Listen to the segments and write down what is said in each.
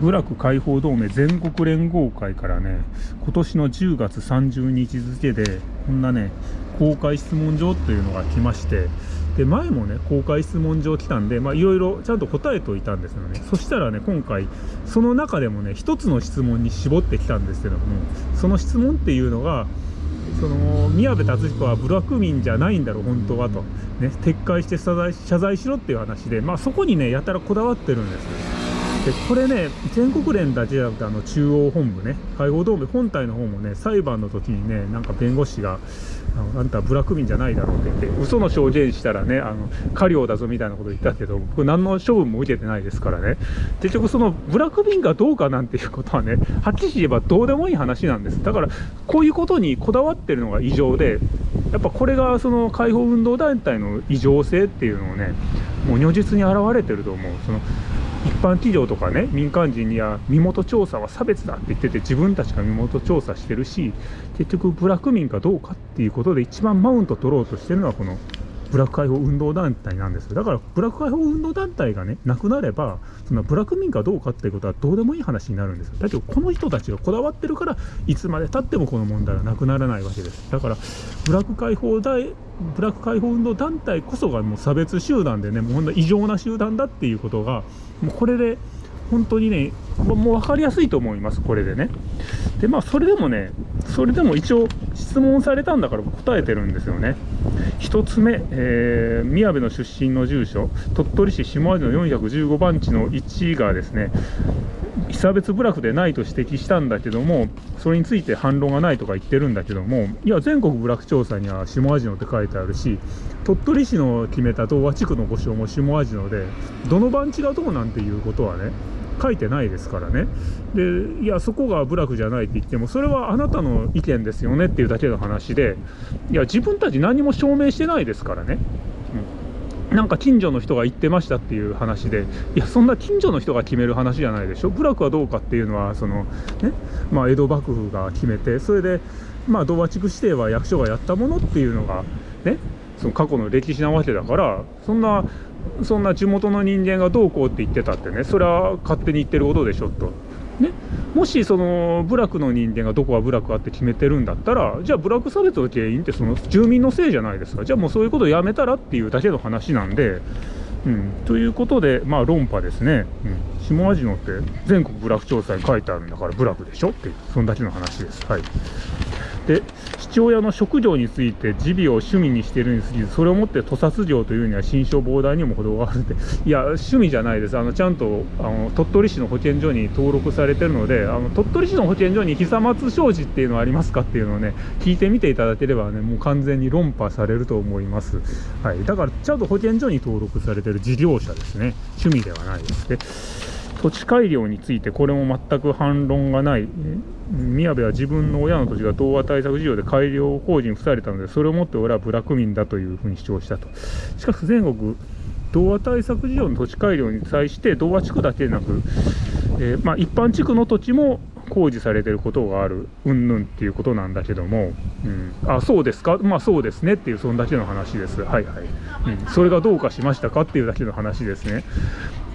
部落解放同盟全国連合会からね今年の10月30日付でこんなね公開質問状というのが来ましてで前もね公開質問状来たんでまいろいろちゃんと答えておいたんですよね。そしたらね今回その中でもね一つの質問に絞ってきたんですけどもその質問っていうのがその宮部達彦は部落民じゃないんだろう本当はと、ね、撤回して謝罪謝罪しろっていう話で、まあ、そこにねやたらこだわってるんですよ。でこれね全国連だけじゃなくてあの中央本部ね解放同盟本体の方もね裁判の時にねなんか弁護士があんたブラック民じゃないだろうって言って嘘の証言したらねあの過料だぞみたいなこと言ったけど僕何の処分も受けてないですからね。結局そのブラック民かどうかなんていうことはねはっきり言えばどうでもいい話なんです。だからこういうことにこだわってるのが異常でやっぱこれがその解放運動団体の異常性っていうのをねもう如実に表れてると思う。その一般企業とかね民間人には身元調査は差別だって言ってて自分たちが身元調査してるし結局部落民かどうかっていうことで一番マウント取ろうとしてるのはこのブラック解放運動団体なんですだからブラック解放運動団体がねなくなればそのブラック民かどうかっていうことはどうでもいい話になるんですよ。だけどこの人たちがこだわってるからいつまでたってもこの問題はなくならないわけです。だからブラック解放大ブラック解放運動団体こそがもう差別集団でねもうほんと異常な集団だっていうことがもうこれで本当にねもう分かりやすいと思いますこれでね。でまあそれでもねそれでも一応質問されたんだから答えてるんですよね。1つ目、えー、宮部の出身の住所鳥取市下味の415番地の1がですね被差別部落でないと指摘したんだけどもそれについて反論がないとか言ってるんだけどもいや全国部落調査には下味野って書いてあるし鳥取市の決めた東和地区の御所も下味野でどの番地がどうなんていうことはね書いてないですからね。でいやそこが部落じゃないって言ってもそれはあなたの意見ですよねっていうだけの話でいや自分たち何も証明してないですからね、うん、なんか近所の人が言ってましたっていう話でいやそんな近所の人が決める話じゃないでしょ。部落はどうかっていうのはそのねまあ江戸幕府が決めてそれでまあ童話地区指定は役所がやったものっていうのがねその過去の歴史なわけだからそんなそんな地元の人間がどうこうって言ってたってねそれは勝手に言ってることでしょと。ね、もしその部落の人間がどこが部落かって決めてるんだったらじゃあ部落差別の原因ってその住民のせいじゃないですか。じゃあもうそういうことをやめたらっていうだけの話なんで、うん、ということでまあ論破ですね、うん、下味野って全国部落調査に書いてあるんだから部落でしょっていうそんだけの話です。はい。で父親の職業について耳鼻を趣味にしているにすぎずそれをもって屠殺業というには心象膨大にも程があるって。いや趣味じゃないです。あのちゃんとあの鳥取市の保健所に登録されてるのであの鳥取市の保健所に久松商事っていうのはありますかっていうのをね聞いてみていただければねもう完全に論破されると思います、はい、だからちゃんと保健所に登録されてる事業者ですね。趣味ではないです。ね土地改良についてこれも全く反論がない。宮部は自分の親の土地が童話対策事業で改良工事に付されたのでそれをもって俺は部落民だというふうに主張したと。しかし全国童話対策事業の土地改良に際して童話地区だけでなく、えー、まあ、一般地区の土地も工事されてることがある。うんぬんっていうことなんだけども、うん、あそうですか？まあそうですねっていうそんだけの話です。はいはい、うん、それがどうかしましたかっていうだけの話ですね。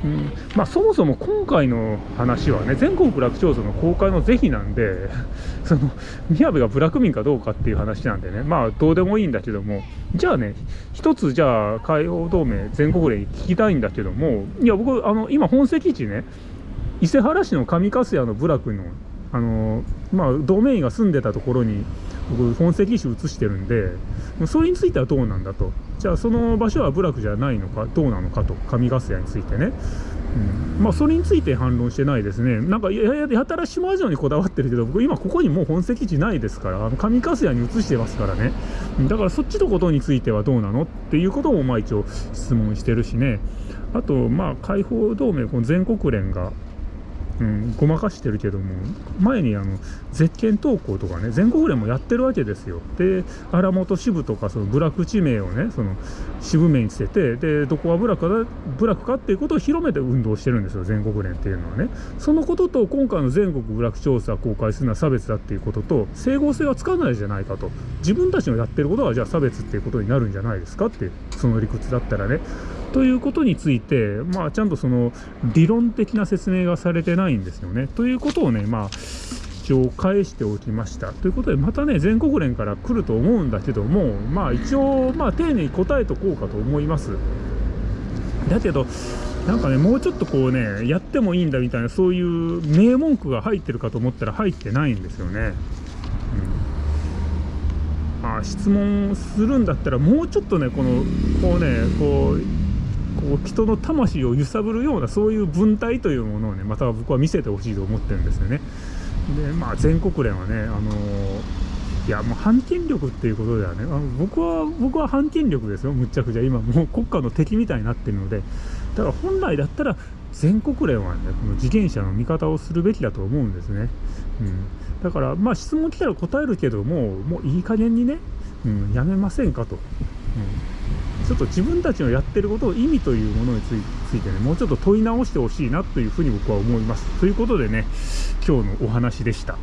うん。まあ、そもそも今回の話はね全国部落調査の公開の是非なんで その宮部が部落民かどうかっていう話なんでね。まあどうでもいいんだけども。じゃあね一つじゃあ海洋同盟全国連聞きたいんだけども。いや僕あの今本籍地ね伊勢原市の上粕谷の部落のあのまあ同盟員が住んでたところに僕本籍地移してるんでそれについてはどうなんだと。じゃあその場所は部落じゃないのかどうなのかと。上粕谷についてね、うん、まあそれについて反論してないですね。なんかやややたら島城にこだわってるけど僕今ここにもう本籍地ないですから上粕谷に移してますからね。だからそっちのことについてはどうなのっていうこともまあ一応質問してるしね。あとまあ解放同盟この全国連がうん、ごまかしてるけども前にあの絶景投稿とかね全国連もやってるわけですよ。で荒本支部とかその部落地名をねその支部名にしててでどこが部落か部落かっていうことを広めて運動してるんですよ全国連っていうのはね。そのことと今回の全国部落調査公開するのは差別だっていうことと整合性はつかないじゃないかと。自分たちのやってることがじゃあ差別っていうことになるんじゃないですかっていうその理屈だったらね。ということについて、まあ、ちゃんとその理論的な説明がされてないんですよね。ということをね、まあ、一応返しておきました。ということで、またね、全国連から来ると思うんだけども、まあ、一応、まあ、丁寧に答えとこうかと思います。だけど、なんかね、もうちょっとこうね、やってもいいんだみたいな、そういう名文句が入ってるかと思ったら入ってないんですよね。うんあ、質問するんだったら、もうちょっとね、この、こうね、こう、こう人の魂を揺さぶるようなそういう文体というものをねまた僕は見せてほしいと思ってるんですよね。でまあ全国連はねあのいやもう反権力っていうことではねあ僕は僕は反権力ですよ。むっちゃくちゃ。今もう国家の敵みたいになってるので。だから本来だったら全国連はねこの自転車の味方をするべきだと思うんですね、うん、だからまあ質問来たら答えるけどももういい加減にね、うん、やめませんかと、うん。ちょっと自分たちのやってることを意味というものについてね、もうちょっと問い直してほしいなというふうに僕は思います。ということでね、今日のお話でした。